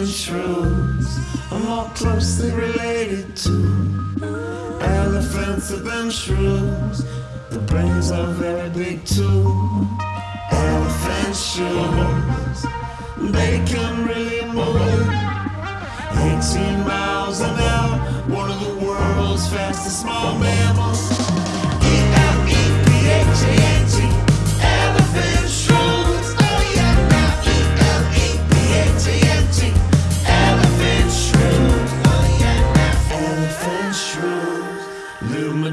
Elephant shrews are more closely related to elephants than shrews. The brains are very big too. Elephant shrews, they can really move. 18 miles an hour, one of the world's fastest small mammals.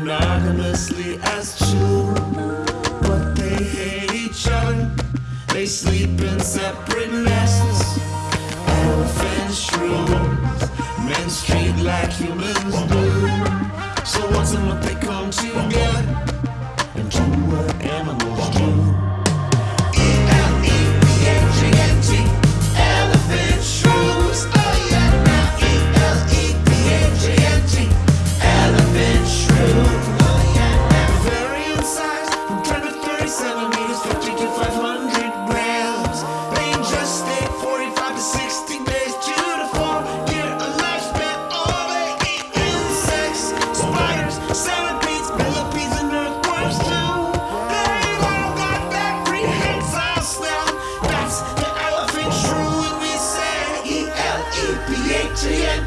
Monogamously as children, but they hate each other. They sleep in separate nests. Elephant shrews, menstruate like humans do.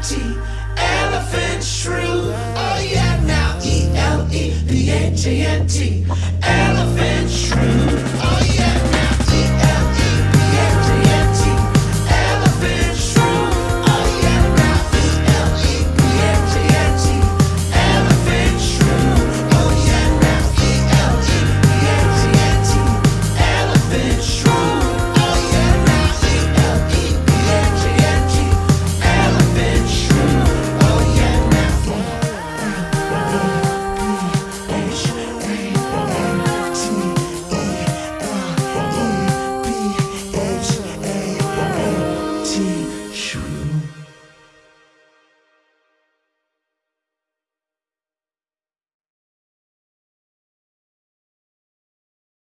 T. Elephant shrew. Oh yeah, now E L E B H A N T. Elephant.